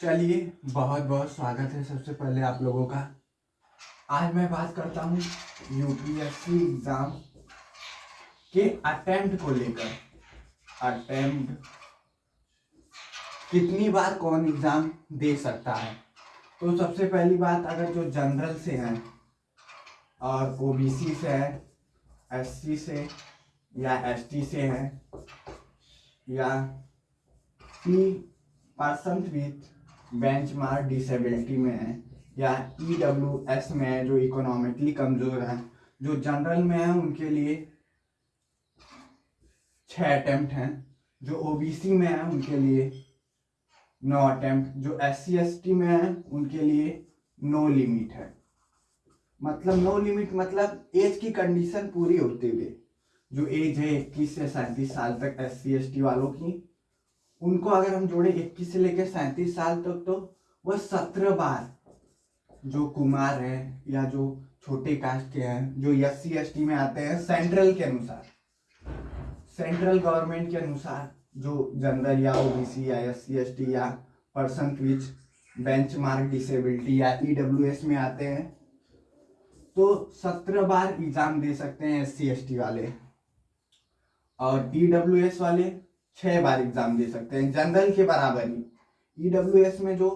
चलिए, बहुत बहुत स्वागत है सबसे पहले आप लोगों का। आज मैं बात करता हूँ यूपीएससी एग्ज़ाम के अटेम्प्ट को लेकर। अटेम्प्ट कितनी बार कौन एग्ज़ाम दे सकता है? तो सबसे पहली बात, अगर जो जनरल से हैं, और ओबीसी से है एससी से, या एसटी से है, या P person with benchmark disability में है, या ई डब्ल्यू एस में है, जो इकोनॉमिकली कमज़ोर है, जो जनरल में है, उनके लिए छः अटेम्प्ट हैं, जो ओबीसी में है, उनके लिए नौ अटेम्प्ट जो एस सी एस टी में है, उनके लिए नो लिमिट है। मतलब नो लिमिट मतलब एज की कंडीशन पूरी होते हुए जो एज है इक्कीस से सैंतीस साल तक एस सी एस टी वालों की उनको अगर हम जोड़े इक्कीस से लेकर सैंतीस साल तक तो वह सत्रह बार जो कुमार है या जो छोटे कास्ट के हैं, जो एस सी एस टी में आते हैं, सेंट्रल के अनुसार, सेंट्रल गवर्नमेंट के अनुसार जो जनरल या ओबीसी या एस सी एस टी या person with benchmark disability या ई डब्ल्यू एस में आते हैं तो सत्रह बार एग्ज़ाम दे सकते हैं एस सी एस टी वाले। और ई डब्ल्यू एस वाले छह बार एग्ज़ाम दे सकते हैं जनरल के बराबर ही। ईडब्ल्यूएस में जो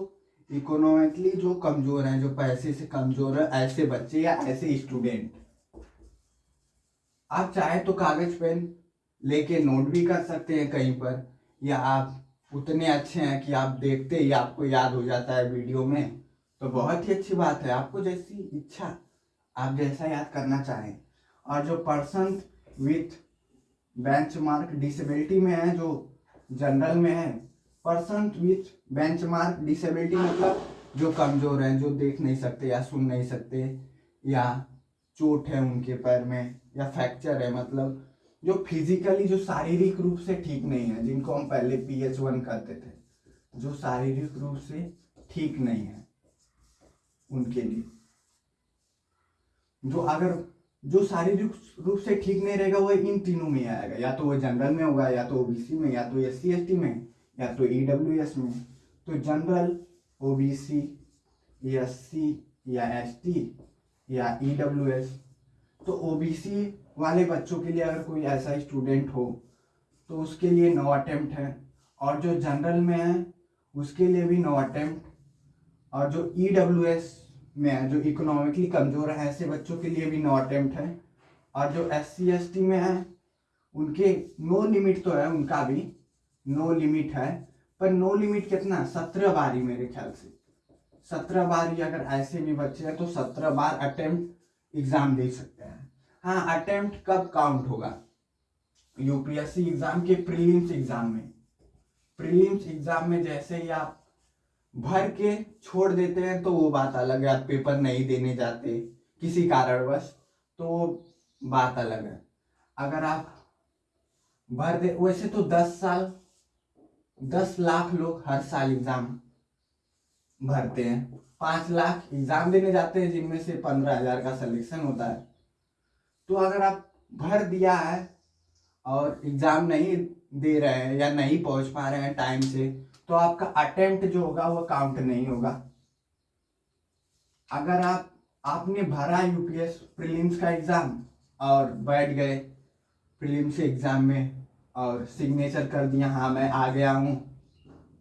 इकोनॉमिकली जो कमज़ोर हैं, जो पैसे से कमज़ोर है, ऐसे बच्चे या ऐसे स्टूडेंट आप चाहे तो कागज़, पेन लेके नोट भी कर सकते हैं कहीं पर, या आप उतने अच्छे हैं कि आप देखते ही आपको याद हो जाता है वीडियो में। तो बहुत ही अच्छी बात है, आपको जैसी इच्छा, आप जैसा याद करना चाहें। और जो person with benchmark disability में है, जो जनरल में है person with benchmark disability मतलब जो कमज़ोर हैं, जो देख नहीं सकते या सुन नहीं सकते या चोट है उनके पैर में या फ्रैक्चर है मतलब जो फिजिकली जो शारीरिक रूप से ठीक नहीं है, जिनको हम पहले पी एच वन करते थे, जो शारीरिक रूप से ठीक नहीं है उनके लिए। जो अगर जो शारीरिक रूप से ठीक नहीं रहेगा, वो इन तीनों में आएगा। या तो वो जनरल में होगा, या तो ओबीसी में, या तो एस सी में, या तो ई डब्ल्यू एस में। तो जनरल ओबीसी एस सी या एस टी या ई डब्ल्यू एस तो ओबीसी वाले बच्चों के लिए अगर कोई ऐसा स्टूडेंट हो तो उसके लिए नौ अटैम्प्ट है। और जो जनरल में है, उसके लिए भी नौ अटैम्प्ट और जो ई डब्ल्यू एस में जो इकोनॉमिकली कमज़ोर है, ऐसे बच्चों के लिए भी नो अटेम्प्ट है। और जो एस सी में है, उनके नो लिमिट तो है, उनका भी नो लिमिट है। पर नो लिमिट कितना सत्रह बार ही मेरे ख्याल से। सत्रह बार ही अगर ऐसे भी बच्चे हैं तो सत्रह बार अटेम्प्ट एग्ज़ाम दे सकते हैं। हाँ अटेम्प्ट कब काउंट होगा? यूपीएससी एग्ज़ाम के प्रीलिम्स एग्ज़ाम में। प्रीलिम्स एग्ज़ाम में जैसे ही आप भर के छोड़ देते हैं तो वो बात अलग है, आप पेपर नहीं देने जाते किसी कारणवश तो बात अलग है। अगर आप भर दे, वैसे तो दस साल, दस लाख लोग हर साल एग्ज़ाम भरते हैं। पाँच लाख एग्ज़ाम देने जाते हैं, जिनमें से पंद्रह हज़ार का सिलेक्शन होता है। तो अगर आप भर दिया है और एग्ज़ाम नहीं दे रहे हैं या नहीं पहुँच पा रहे हैं टाइम से तो आपका अटेम्प्ट जो होगा वो काउंट नहीं होगा। अगर आप, आपने भरा यूपीएस प्रीलिम्स का एग्ज़ाम और बैठ गए प्रीलिम्स एग्ज़ाम में और सिग्नेचर कर दिया हाँ मैं आ गया हूँ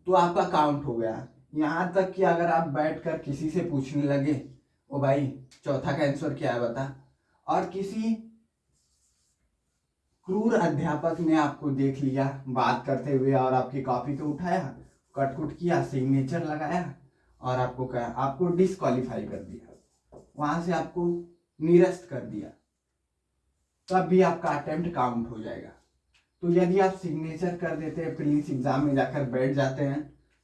तो आपका काउंट हो गया। यहाँ तक कि अगर आप बैठ कर किसी से पूछने लगे, ओ भाई, चौथा का आंसर क्या है बता? और किसी क्रूर अध्यापक ने आपको देख लिया बात करते हुए और आपकी कॉपी को उठाया कट कुट किया सिग्नेचर लगाया और आपको कहा, आपको डिसक्वालीफाई कर दिया। वहाँ से आपको निरस्त कर दिया। तब भी आपका अटेम्प्ट काउंट हो जाएगा। तो यदि आप सिग्नेचर कर देते हैं प्रीलिम्स एग्ज़ाम में जाकर बैठ जाते हैं,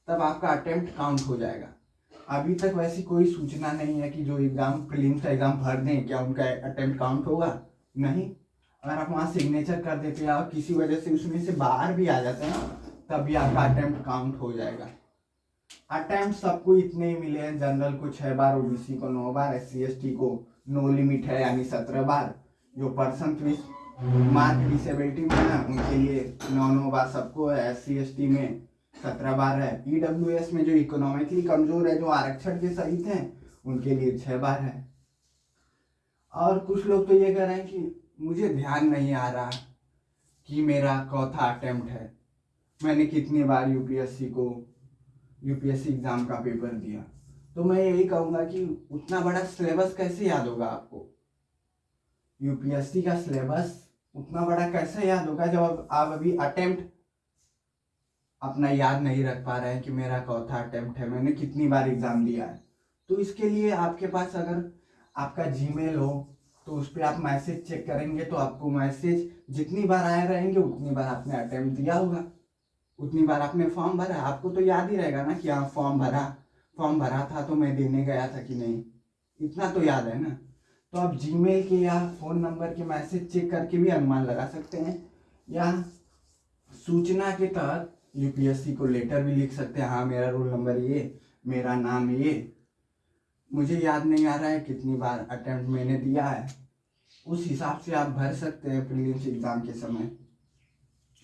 तब आपका अटेम्प्ट काउंट हो जाएगा। अभी तक वैसी कोई सूचना नहीं है कि जो एग्ज़ाम प्रीलिम्स का एग्ज़ाम भर दें, क्या उनका अटेम्प्ट काउंट होगा? नहीं। अगर आप वहाँ सिग्नेचर कर देते हैं और किसी वजह से उसमें से बाहर भी आ जाते हैं तभी आपका अटेम्प्ट काउंट हो जाएगा। अटेम्प्ट सबको इतने ही मिले हैं। जनरल को छह बार ओबीसी को नौ बार एस सी को नो लिमिट है, यानी सत्रह बार। जो पर्सन विथ मार्क डिसेबिलिटी में है, उनके लिए नौ नौ बार सबको है। एस सी में सत्रह बार है। ईडब्ल्यू में जो इकोनॉमिकली कमज़ोर है, जो आरक्षण के सहित हैं, उनके लिए छह बार है। और कुछ लोग तो ये कह रहे हैं कि मुझे ध्यान नहीं आ रहा कि मेरा चौथा अटेम्प्ट है। मैंने कितनी बार यूपीएससी को यूपीएससी एग्ज़ाम का पेपर दिया। तो मैं यही कहूँगा कि उतना बड़ा सिलेबस कैसे याद होगा आपको? यूपीएससी का सिलेबस उतना बड़ा कैसे याद होगा जब आप अभी अटेम्प्ट अपना याद नहीं रख पा रहे हैं कि मेरा चौथा अटेम्प्ट है, मैंने कितनी बार एग्ज़ाम दिया है। तो इसके लिए आपके पास अगर आपका जीमेल हो तो उस पर आप मैसेज चेक करेंगे तो आपको मैसेज जितनी बार आए रहेंगे, उतनी बार आपने अटेम्प्ट दिया होगा। उतनी बार आपने फॉर्म भरा, आपको तो याद ही रहेगा ना कि हाँ फॉर्म भरा। फॉर्म भरा था तो मैं देने गया था कि नहीं? इतना तो याद है ना? तो आप जीमेल के या फ़ोन नंबर के मैसेज चेक करके भी अनुमान लगा सकते हैं। या सूचना के तहत यूपीएससी को लेटर भी लिख सकते हैं। हाँ मेरा रोल नंबर ये, मेरा नाम ये। मुझे याद नहीं आ रहा है कितनी बार अटेम्प्ट मैंने दिया है। उस हिसाब से आप भर सकते हैं प्रीलिम्स एग्ज़ाम के समय।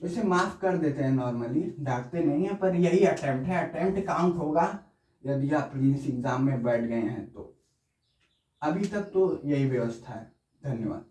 वैसे माफ़ कर देते हैं नॉर्मली डांटते नहीं है, पर यही अटेम्प्ट है। अटेम्प्ट काउंट होगा, यदि आप प्रीलिम्स एग्ज़ाम में बैठ गए हैं तो। अभी तक तो यही व्यवस्था है। धन्यवाद।